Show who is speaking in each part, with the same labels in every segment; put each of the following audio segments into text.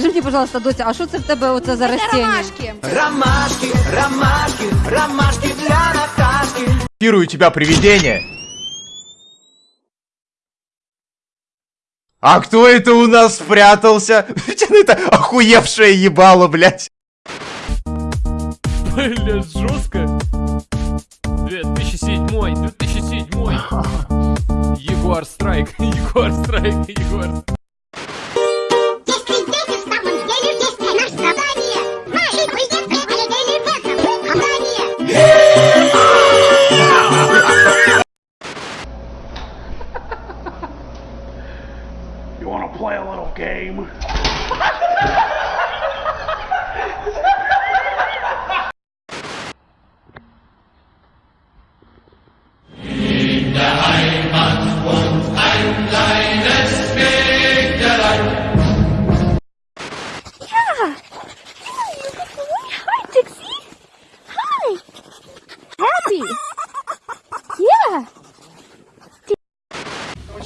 Speaker 1: Скажи мені, пожалуйста, доця, а що це в тебе оце за растіння?
Speaker 2: ромашки.
Speaker 3: Ромашки, ромашки, ромашки для Наташки.
Speaker 4: Пирую тебя, привидение! А кто это у нас спрятался? Это охуевшее ебало, блядь.
Speaker 5: Бля, жестко. 2007, 2007. Егор Страйк, Егор Страйк, Егор.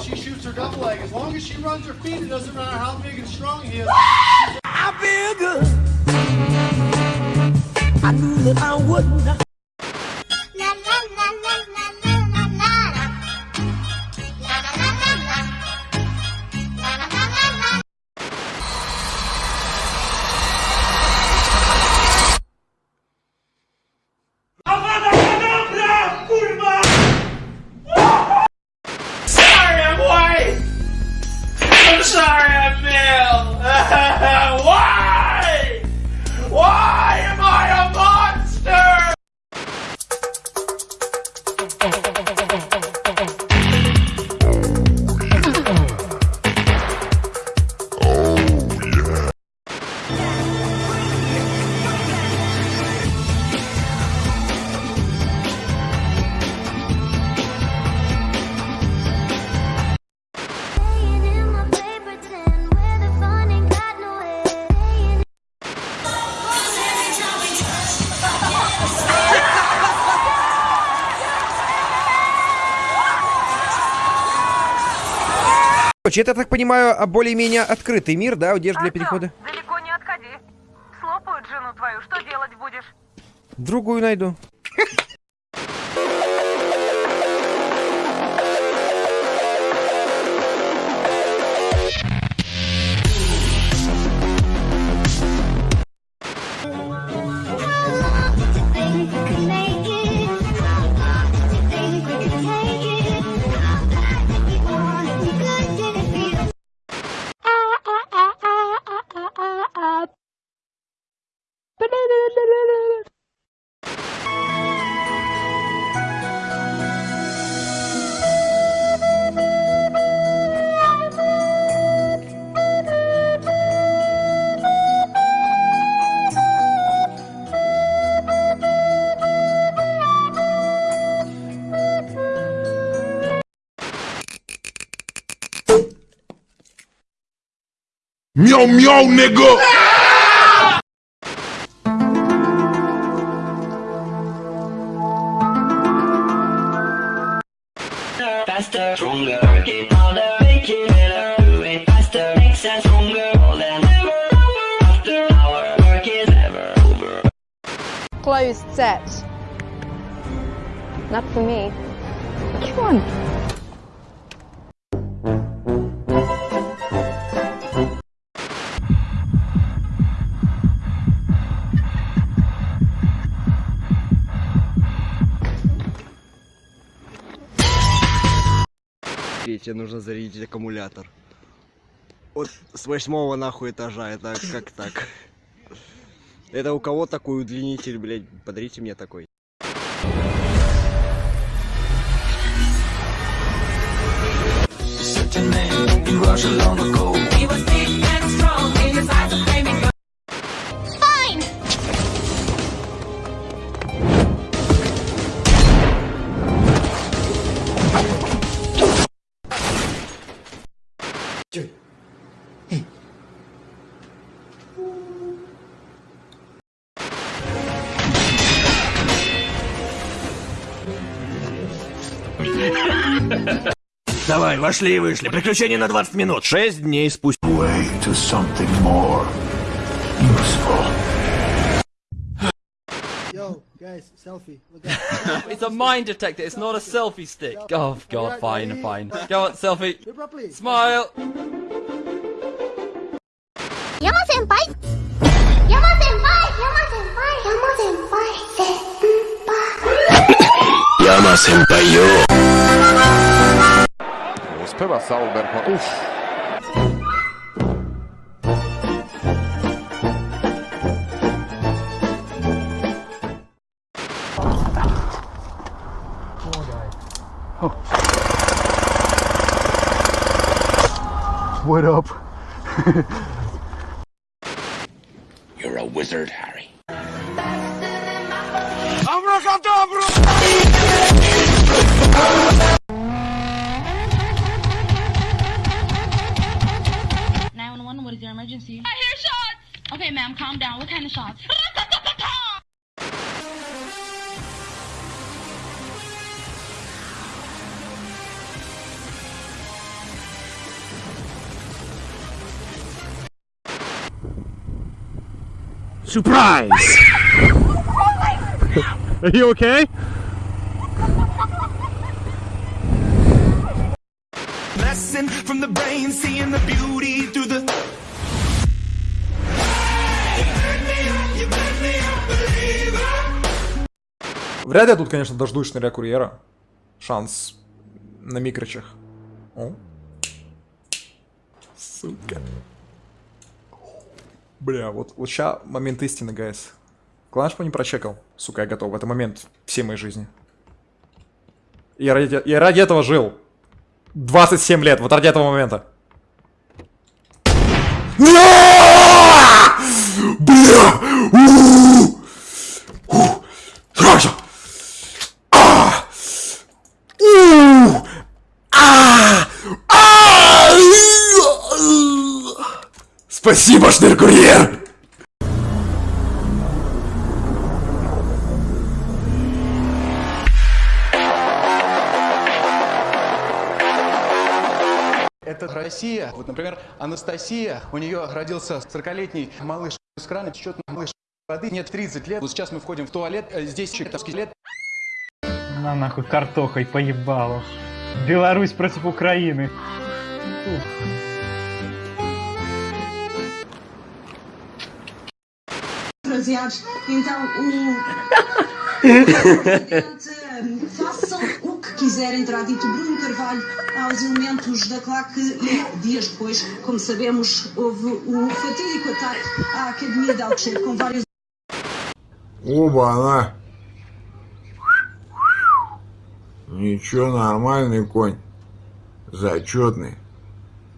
Speaker 6: She shoots her double leg, as long as she runs her feet, it doesn't matter how big and strong he is.
Speaker 3: I feel good. I knew that I would not.
Speaker 7: Короче, это, я так понимаю, а, более-менее открытый мир, да, одежда для перехода?
Speaker 8: Далеко не отходи. Слопают жену твою, что делать будешь?
Speaker 7: Другую найду.
Speaker 9: yo,
Speaker 10: yo, nigga.
Speaker 3: Faster, stronger, harder, make it better, do it faster, makes us stronger, more than ever, after our work is ever over.
Speaker 2: Closed set. Not for me. Come on.
Speaker 7: Тебе нужно зарядить аккумулятор. Вот с восьмого нахуй этажа, это как так? Это у кого такой удлинитель, блядь? Подарите мне такой.
Speaker 9: Fine.
Speaker 3: Давай, вошли и вышли. Приключения на 20 минут.
Speaker 4: 6 дней спустя.
Speaker 10: to something more useful.
Speaker 6: Yo, guys, selfie. Look at
Speaker 5: It's a mine detector, it's not a selfie stick. Oh god, fine, fine. Go on, selfie.
Speaker 6: Vibra, please.
Speaker 5: Smile.
Speaker 9: 山先辈山先辈山先辈山先辈先辈
Speaker 10: Uspeva Sauber. Uff.
Speaker 6: What up?
Speaker 10: You're a wizard,
Speaker 8: Okay, ma'am, calm down. What kind of shots?
Speaker 4: Surprise! Are you okay?
Speaker 10: Lesson from the brain, seeing the beauty through
Speaker 11: Вряд ли я тут, конечно, дождусь шныря курьера. Шанс на микрочах. О. Сука. Бля, вот, вот момент истины, гайс. Главное, что не прочекал. Сука, я готов. Это момент всей моей жизни. Я ради, я ради этого жил. 27 лет, вот ради этого момента. А! Бля! У! У! Сразу! А! У! А! А! Спасибо, шныркурьер!
Speaker 6: Это Россия. Вот, например, Анастасия, у нее родился 40-летний малыш с крана, течет малыш воды, нет 30 лет. Вот сейчас мы входим в туалет, э, здесь чертовский лет.
Speaker 12: На нахуй картохой поебало. Беларусь против Украины.
Speaker 8: Baseados. Então, o. Façam o que quiserem, terá dito Bruno Carvalho aos elementos da claque e dias depois, como sabemos, houve o fatídico ataque à Academia de Alcochete com vários
Speaker 10: Оба-на! Ничего, нормальный конь. Зачетный.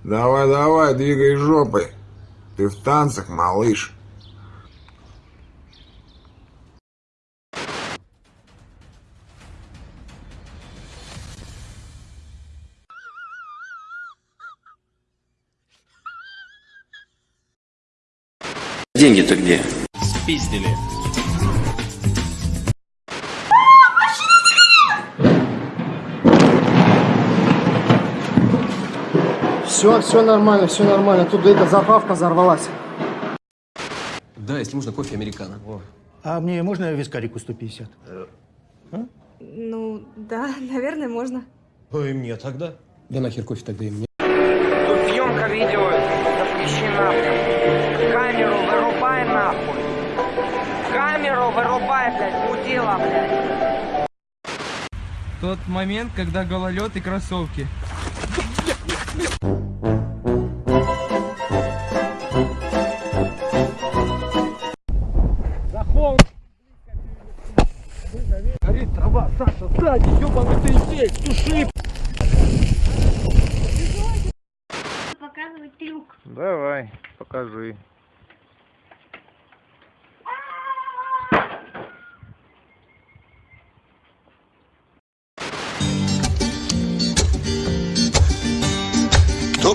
Speaker 10: Давай-давай, двигай жопой. Ты в танцах, малыш.
Speaker 3: Деньги-то где?
Speaker 5: Спиздили.
Speaker 6: Все, все нормально, все нормально. Тут эта заправка взорвалась.
Speaker 7: Да, если можно, кофе американо.
Speaker 6: А мне можно вискарику 150?
Speaker 2: Ну, да, наверное, можно.
Speaker 7: Ой, мне тогда. Да нахер кофе тогда и мне.
Speaker 8: Тут съемка видео запрещена. Камеру. Камеру вырубай, блядь, мудила, блядь.
Speaker 12: Тот момент, когда гололед и кроссовки.
Speaker 9: Показывать трюк.
Speaker 11: Давай, покажи.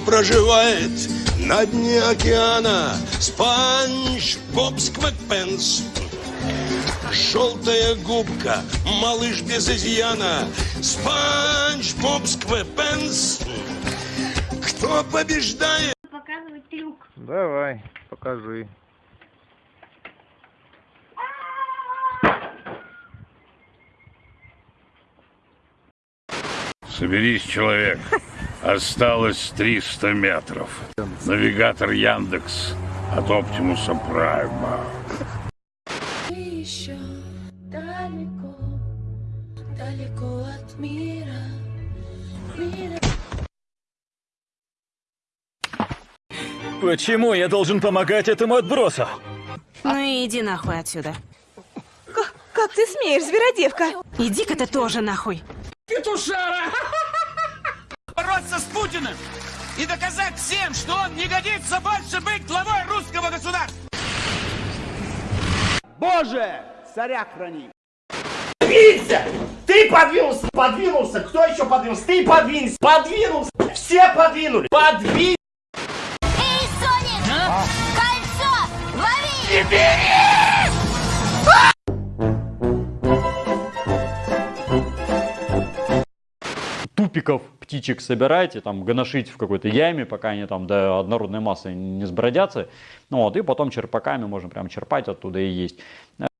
Speaker 10: Проживает на дне океана? Спанч Боб Сквепенс. Желтая губка, малыш без изъяна. Спанч Боб Сквепенс. Кто побеждает?
Speaker 9: Показывать трюк.
Speaker 13: Давай, покажи.
Speaker 14: Соберись, человек. Осталось 300 метров. Навигатор Яндекс от Оптимуса Прайма.
Speaker 15: еще далеко, далеко от мира, мира.
Speaker 16: Почему я должен помогать этому отбросу?
Speaker 17: Ну и иди нахуй отсюда.
Speaker 8: Как ты смеешь, зверодевка?
Speaker 17: Иди-ка ты тоже нахуй.
Speaker 10: Петушара! Бороться с Путиным и доказать всем, что он не годится больше быть главой русского государства!
Speaker 18: Боже, царя храни.
Speaker 19: Двинься! Ты подвинулся! Подвинулся! Кто еще подвинулся? Ты подвинься! Подвинулся! Все подвинули! Подвинь!
Speaker 9: Эй, Соник! Кольцо! Лови!
Speaker 20: Тупиков птичек собирайте, там, гоношить в какой-то яме, пока они там до однородной массы не сбродятся. Ну, вот, и потом черпаками можно прям черпать оттуда и есть.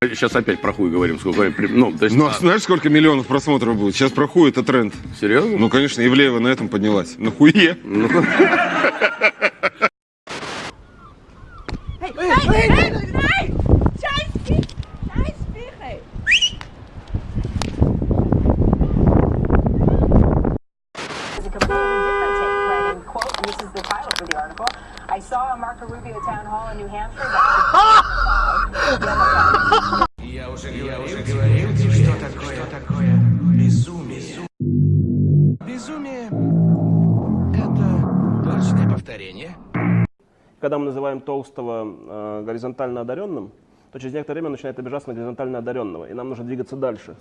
Speaker 14: Сейчас опять про хуй говорим, сколько... Ну, то есть,
Speaker 21: Ну, а знаешь, сколько миллионов просмотров будет? Сейчас про хуй это тренд.
Speaker 14: Серьезно?
Speaker 21: Ну, конечно, Ивлеева на этом поднялась. На хуе.
Speaker 22: Когда мы называем толстого э, горизонтально одаренным, то через некоторое время начинает обижаться на горизонтально одаренного, и нам нужно двигаться дальше.